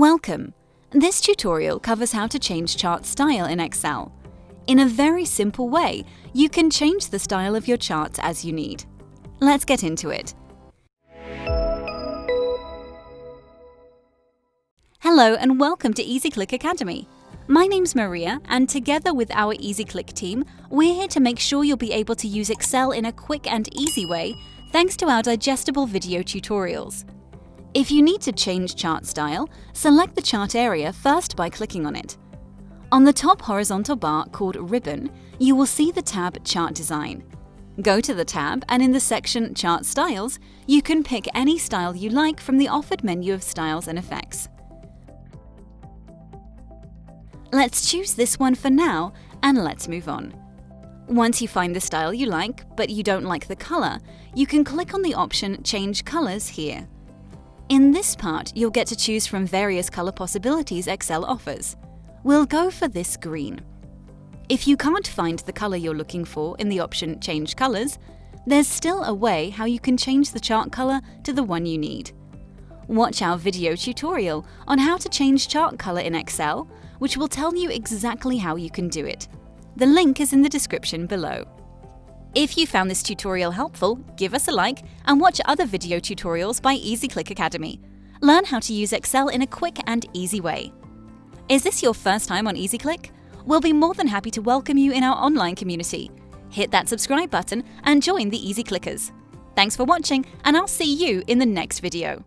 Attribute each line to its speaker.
Speaker 1: Welcome! This tutorial covers how to change chart style in Excel. In a very simple way, you can change the style of your charts as you need. Let's get into it. Hello and welcome to EasyClick Academy. My name's Maria and together with our EasyClick team, we're here to make sure you'll be able to use Excel in a quick and easy way thanks to our digestible video tutorials. If you need to change chart style, select the chart area first by clicking on it. On the top horizontal bar called Ribbon, you will see the tab Chart Design. Go to the tab and in the section Chart Styles, you can pick any style you like from the offered menu of styles and effects. Let's choose this one for now and let's move on. Once you find the style you like, but you don't like the color, you can click on the option Change Colors here. In this part, you'll get to choose from various color possibilities Excel offers. We'll go for this green. If you can't find the color you're looking for in the option Change Colors, there's still a way how you can change the chart color to the one you need. Watch our video tutorial on how to change chart color in Excel, which will tell you exactly how you can do it. The link is in the description below. If you found this tutorial helpful, give us a like and watch other video tutorials by EasyClick Academy. Learn how to use Excel in a quick and easy way. Is this your first time on EasyClick? We'll be more than happy to welcome you in our online community. Hit that subscribe button and join the Easy Clickers. Thanks for watching and I'll see you in the next video.